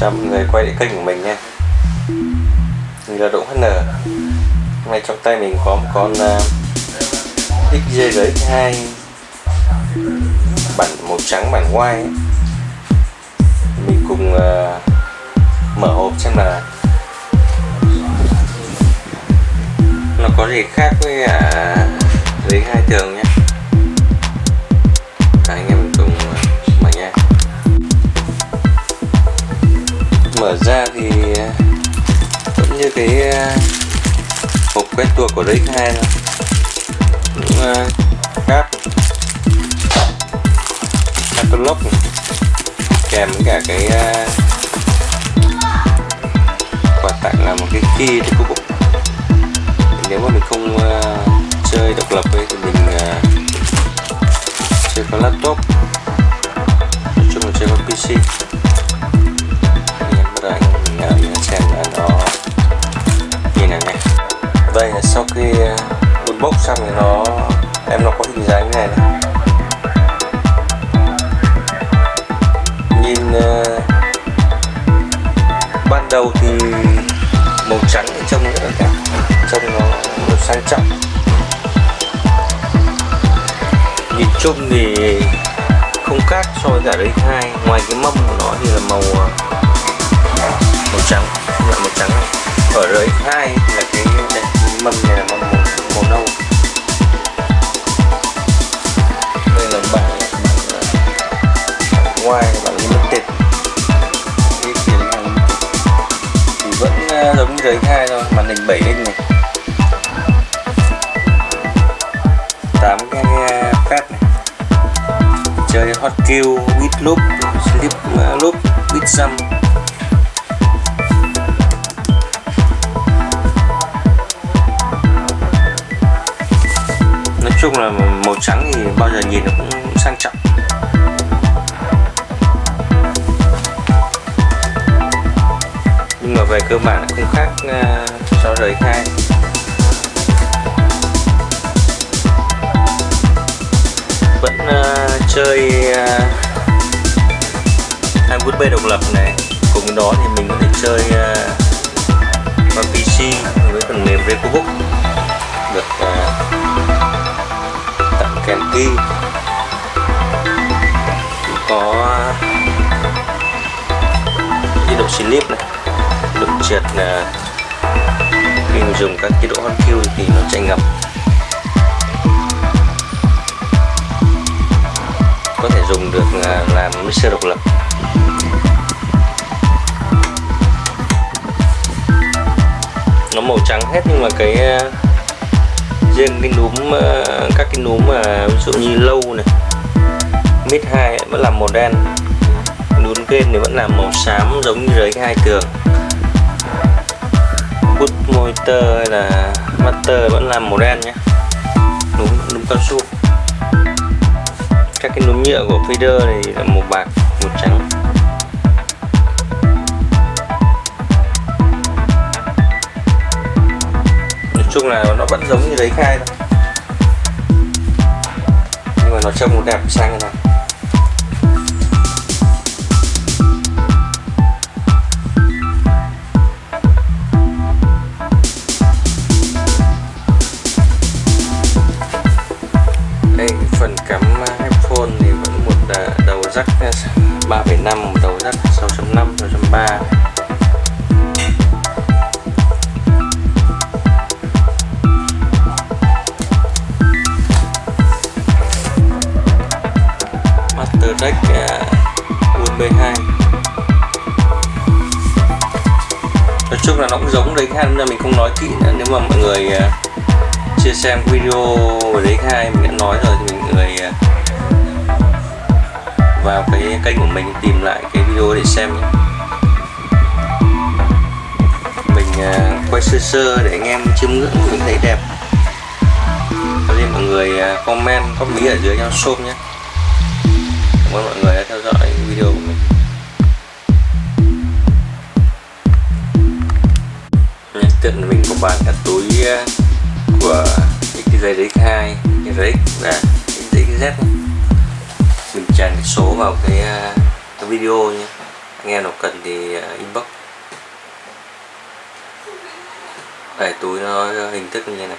chào mọi người quay lại kênh của mình nha. Mình là Đỗ HN Hôm nay trong tay mình có một con à, uh, XJ2 Bản màu trắng bản white. Ấy. Mình cùng uh, mở hộp xem là Nó có gì khác với à, uh, giấy hai thường nhé mở ra thì ờ, vẫn như cái ờ, hộp quen thuộc của DX2 thôi. Cũng ờ, cáp. Catalog kèm với cả cái quà tặng là một cái key để phục nếu mà mình không chơi độc lập ấy thì mình chơi con laptop. Unbox xong thì nó em nó có hình dáng như này này. Nhìn uh, ban đầu thì màu trắng thì trông rất là đẹp trông nó sang trọng. Nhìn chung thì không khác so với cả đấy hai ngoài cái mâm của nó thì là màu ờ, màu trắng là màu trắng này. Ở đấy hai là cái đây, mâm này. X2 thôi, màn hình 7 inch này. 8 cái pad này. Chơi hot kill with loop, slip uh, loop with jump. Nói chung là màu trắng thì bao giờ nhìn nó cũng sang trọng. Nhưng mà về cơ bản không khác à, so với khai. Vẫn uh, chơi uh, hai USB độc lập này. Cùng đó thì mình có thể chơi uh, qua PC với phần mềm Recobook được uh, tặng kèm key. Có chế độ slip này trượt là khi mình dùng các chế độ hot kill thì nó chạy ngập có thể dùng được ờ, làm mixer độc lập. Nó màu trắng hết nhưng mà cái ờ, riêng cái núm các cái núm mà ví dụ như lâu này, mid 2 vẫn là màu đen, núm kênh thì vẫn là màu xám giống như dưới cái hai tường bút tơ hay là master vẫn là màu đen nhé. Núm núm cao su. Các cái núm nhựa của feeder này là màu bạc, màu trắng. Nói chung là nó vẫn giống như giấy khai thôi. Nhưng mà nó trông đẹp sang như này 3.5 một đầu dắt 6.5 6.3 Master Deck à, USB 2 nói chung là nó cũng giống đấy hai nên mình không nói kỹ nữa. Nếu mà mọi người uh, chia xem video về đấy khai mình đã nói rồi thì mình người uh, à, vào cái kênh của mình, tìm lại cái video để xem nhé. Mình à, quay sơ sơ để anh em chiêm ngưỡng mình thấy đẹp. Cho nên mọi người à, comment, góp ý ở dưới cho xôm nhé. Cảm ơn mọi người đã theo dõi video của mình. Nhân tiện mình có bán cả túi à, của cái dây DX2 cái RX và cái DXZ tràn cái số vào cái, à, cái video nhé. Anh em nào cần thì à, inbox. Để túi nó hình thức như thế này.